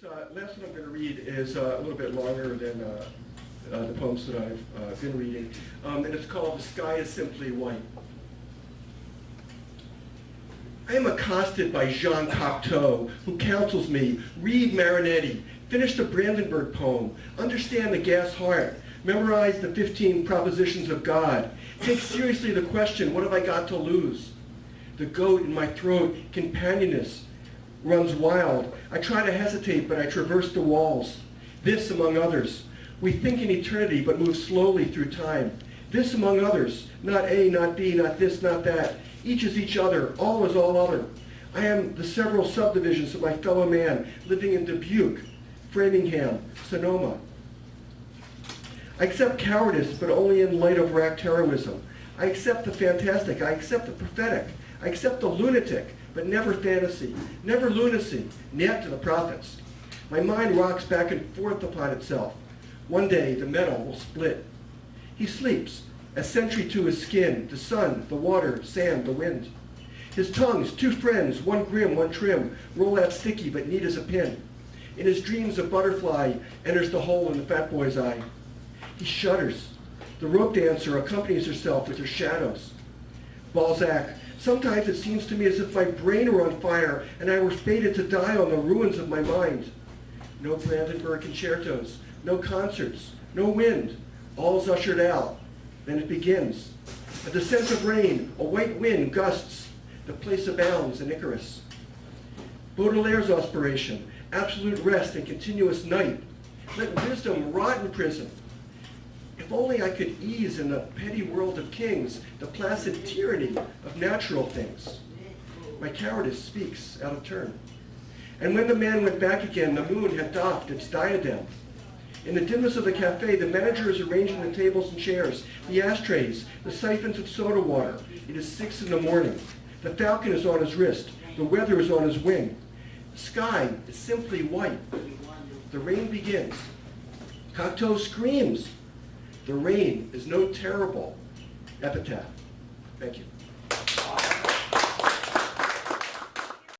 This uh, last one I'm going to read is uh, a little bit longer than uh, uh, the poems that I've uh, been reading, um, and it's called The Sky is Simply White. I am accosted by Jean Cocteau, who counsels me, read Marinetti, finish the Brandenburg poem, understand the gas heart, memorize the 15 propositions of God, take seriously the question, what have I got to lose? The goat in my throat, companioness, runs wild. I try to hesitate, but I traverse the walls. This, among others. We think in eternity, but move slowly through time. This, among others. Not A, not B, not this, not that. Each is each other. All is all other. I am the several subdivisions of my fellow man, living in Dubuque, Framingham, Sonoma. I accept cowardice, but only in light of racked heroism. I accept the fantastic. I accept the prophetic. I accept the lunatic but never fantasy, never lunacy, net to the prophets. My mind rocks back and forth upon itself. One day the metal will split. He sleeps, a sentry to his skin, the sun, the water, sand, the wind. His tongues, two friends, one grim, one trim, roll out sticky but neat as a pin. In his dreams a butterfly enters the hole in the fat boy's eye. He shudders. The rope dancer accompanies herself with her shadows. Balzac, Sometimes it seems to me as if my brain were on fire and I were fated to die on the ruins of my mind. No Brandenburg concertos, no concerts, no wind. All's ushered out. Then it begins. A descent of rain, a white wind gusts. The place abounds in Icarus. Baudelaire's aspiration, absolute rest and continuous night. Let wisdom rot in prison. If only I could ease in the petty world of kings the placid tyranny of natural things. My cowardice speaks out of turn. And when the man went back again, the moon had doffed its diadem. In the dimness of the cafe, the manager is arranging the tables and chairs, the ashtrays, the siphons of soda water. It is six in the morning. The falcon is on his wrist. The weather is on his wing. The sky is simply white. The rain begins. Cocteau screams. The rain is no terrible epitaph. Thank you.